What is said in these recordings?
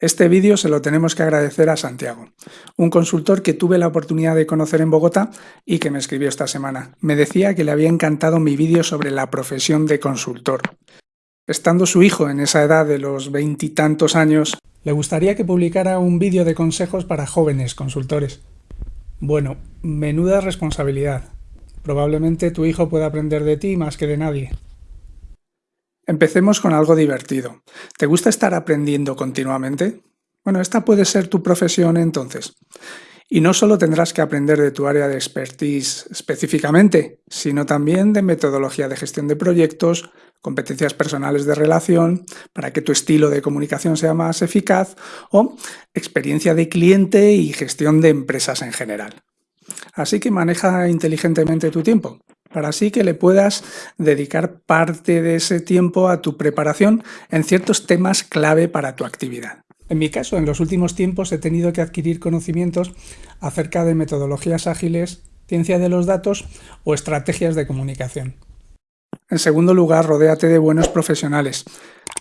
Este vídeo se lo tenemos que agradecer a Santiago, un consultor que tuve la oportunidad de conocer en Bogotá y que me escribió esta semana. Me decía que le había encantado mi vídeo sobre la profesión de consultor. Estando su hijo en esa edad de los veintitantos años, le gustaría que publicara un vídeo de consejos para jóvenes consultores. Bueno, menuda responsabilidad. Probablemente tu hijo pueda aprender de ti más que de nadie. Empecemos con algo divertido. ¿Te gusta estar aprendiendo continuamente? Bueno, esta puede ser tu profesión entonces. Y no solo tendrás que aprender de tu área de expertise específicamente, sino también de metodología de gestión de proyectos, competencias personales de relación, para que tu estilo de comunicación sea más eficaz, o experiencia de cliente y gestión de empresas en general. Así que maneja inteligentemente tu tiempo para así que le puedas dedicar parte de ese tiempo a tu preparación en ciertos temas clave para tu actividad. En mi caso, en los últimos tiempos he tenido que adquirir conocimientos acerca de metodologías ágiles, ciencia de los datos o estrategias de comunicación. En segundo lugar, rodéate de buenos profesionales.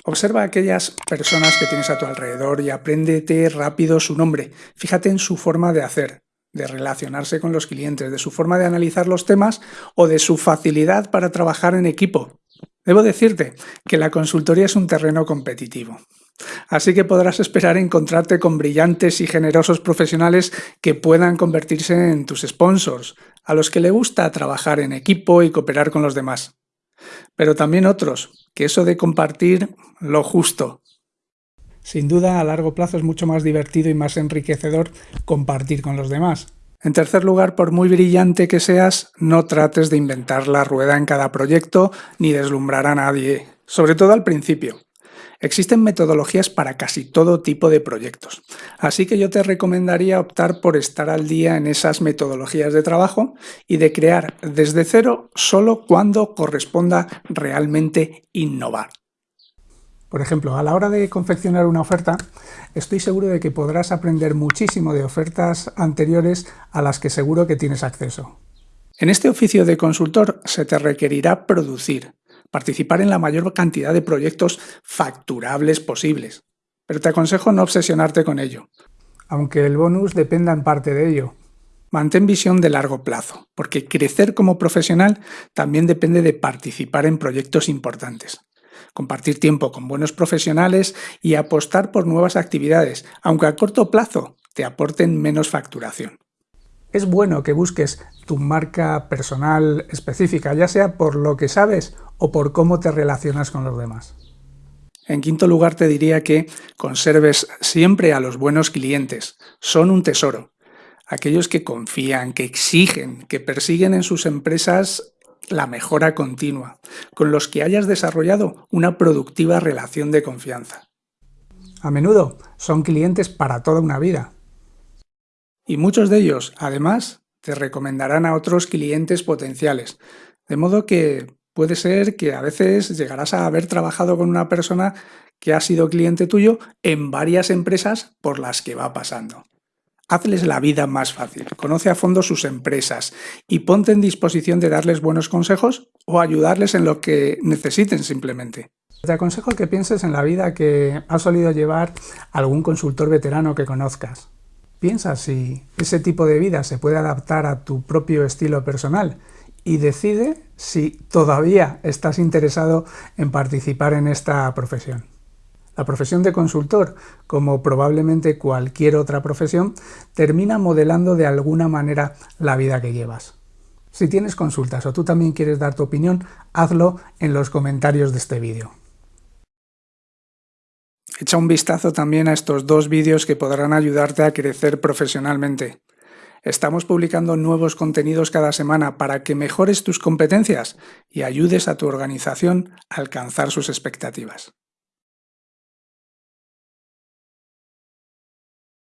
Observa a aquellas personas que tienes a tu alrededor y apréndete rápido su nombre. Fíjate en su forma de hacer, de relacionarse con los clientes, de su forma de analizar los temas o de su facilidad para trabajar en equipo. Debo decirte que la consultoría es un terreno competitivo. Así que podrás esperar encontrarte con brillantes y generosos profesionales que puedan convertirse en tus sponsors, a los que le gusta trabajar en equipo y cooperar con los demás. Pero también otros, que eso de compartir lo justo, sin duda, a largo plazo es mucho más divertido y más enriquecedor compartir con los demás. En tercer lugar, por muy brillante que seas, no trates de inventar la rueda en cada proyecto ni deslumbrar a nadie, sobre todo al principio. Existen metodologías para casi todo tipo de proyectos, así que yo te recomendaría optar por estar al día en esas metodologías de trabajo y de crear desde cero solo cuando corresponda realmente innovar. Por ejemplo, a la hora de confeccionar una oferta, estoy seguro de que podrás aprender muchísimo de ofertas anteriores a las que seguro que tienes acceso. En este oficio de consultor se te requerirá producir, participar en la mayor cantidad de proyectos facturables posibles. Pero te aconsejo no obsesionarte con ello. Aunque el bonus dependa en parte de ello. Mantén visión de largo plazo, porque crecer como profesional también depende de participar en proyectos importantes compartir tiempo con buenos profesionales y apostar por nuevas actividades, aunque a corto plazo te aporten menos facturación. Es bueno que busques tu marca personal específica, ya sea por lo que sabes o por cómo te relacionas con los demás. En quinto lugar te diría que conserves siempre a los buenos clientes. Son un tesoro. Aquellos que confían, que exigen, que persiguen en sus empresas la mejora continua, con los que hayas desarrollado una productiva relación de confianza. A menudo son clientes para toda una vida. Y muchos de ellos, además, te recomendarán a otros clientes potenciales, de modo que puede ser que a veces llegarás a haber trabajado con una persona que ha sido cliente tuyo en varias empresas por las que va pasando. Hazles la vida más fácil, conoce a fondo sus empresas y ponte en disposición de darles buenos consejos o ayudarles en lo que necesiten simplemente. Te aconsejo que pienses en la vida que ha solido llevar algún consultor veterano que conozcas. Piensa si ese tipo de vida se puede adaptar a tu propio estilo personal y decide si todavía estás interesado en participar en esta profesión. La profesión de consultor, como probablemente cualquier otra profesión, termina modelando de alguna manera la vida que llevas. Si tienes consultas o tú también quieres dar tu opinión, hazlo en los comentarios de este vídeo. Echa un vistazo también a estos dos vídeos que podrán ayudarte a crecer profesionalmente. Estamos publicando nuevos contenidos cada semana para que mejores tus competencias y ayudes a tu organización a alcanzar sus expectativas.